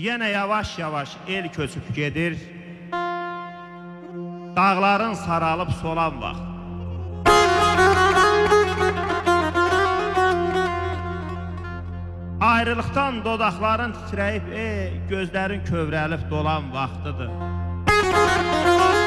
Yenə yavaş-yavaş el köçüb gedir. Dağların saralıb solan vaxt. Ayrılıqdan dodaqların titrəyib, ey, gözlərin kövrəlib dolan vaxtıdır. Xatirə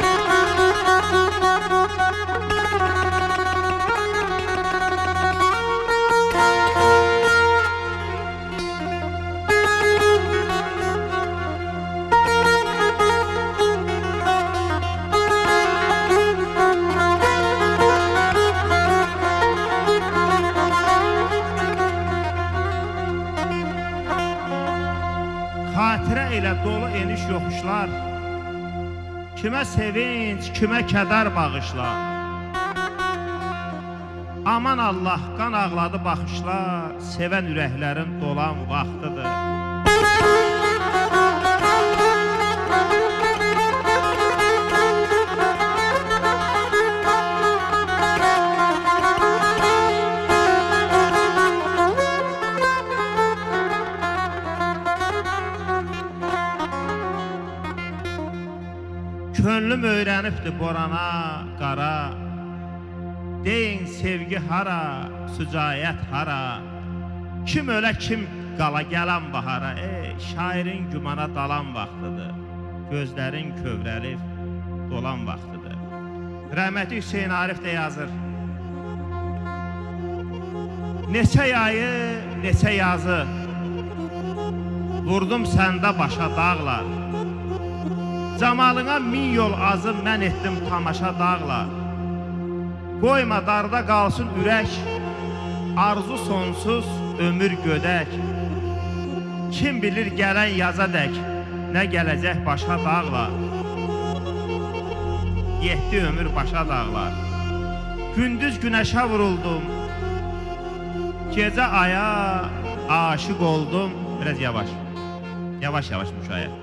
dolu eniş yoxuşlar. Kimə sevinç, kimə kədər bağışlar. Aman Allah, qan ağladı baxışlar Sevən ürəklərin dolan vaxtıdır Könlüm öyrənibdi borana, qara. Deyin sevgi hara, sücayət hara? Kim ölə kim qala gələn bahara? Ey, şairin gümana dalan vaxtıdır. Gözlərin kövrəlib dolan vaxtıdır. Rəhməti Hüseyin Arif də yazır. Neçə yayı, neçə yazı? Vurdum səndə başa dağlar Camalına min yol azı mən etdim tamaşa dağlar Qoyma darda qalsın ürək Arzu sonsuz, ömür gödək. Kim bilir gələn yaza dək Nə gələcək başa dağlar Yetdi ömür başa dağlar Gündüz günəşə vuruldum. Gecə aya aşık oldum. Biraz yavaş. Yavaş yavaş müşahidə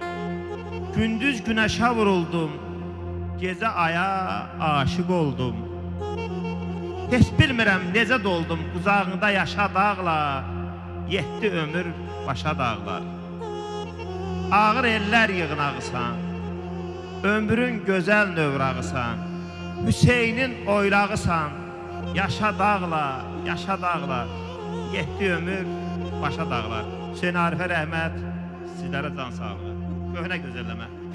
Gündüz günəşə vuruldum, gecə aya aşiq oldum. Heç bilmirəm necə doldum qucağında yaşa dağlar, yetdi ömür başa dağlar. Ağır ellər yığınağısan, ömrün gözəl növrağısan, Hüseynin oylağısan, yaşa dağlar, yaşa dağlar, yetdi ömür başa dağlar. Hüseyin Arifə rəhmət, sizlərə can sağlığı. Köhnə gözəlləmə.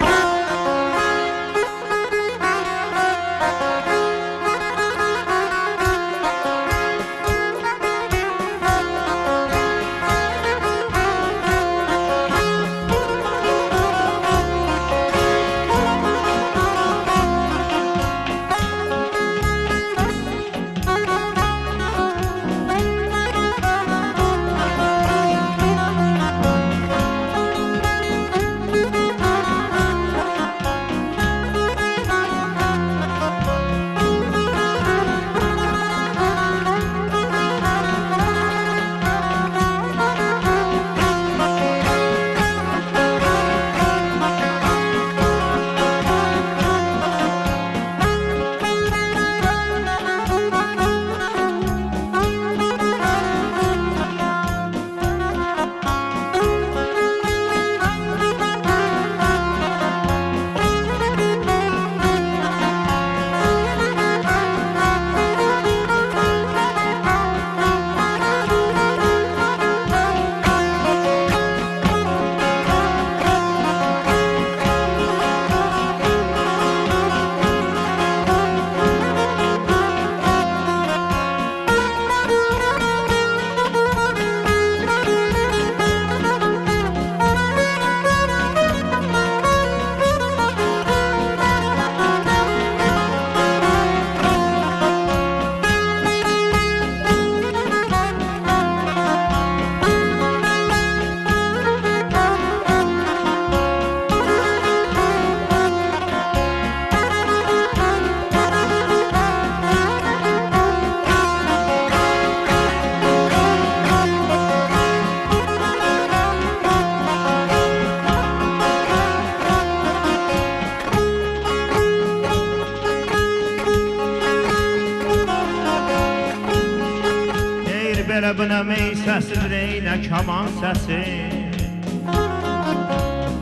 Belə bilə mey səsi, reynə kaman səsi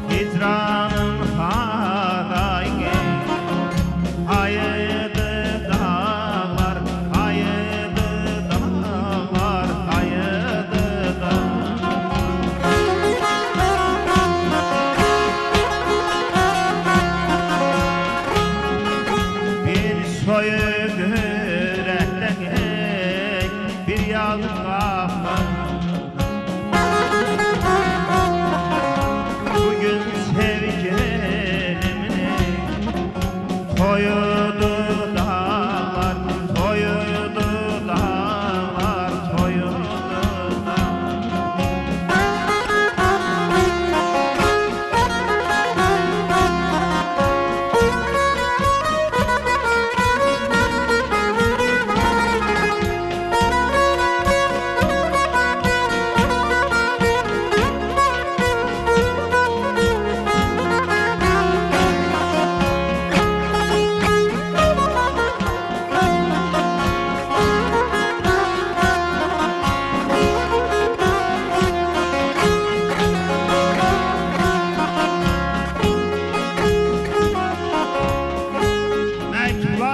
Hicranın xanı Yeah.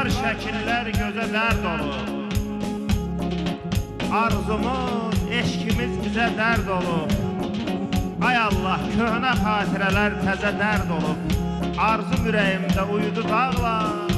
Məktublar, şəkillər gözə dərd olur. Arzumuz, eşkimiz bizə dərd olur. Ay Allah, köhnə xatirələr təzə dərd olub Arzum ürəyimdə uyudu dağlar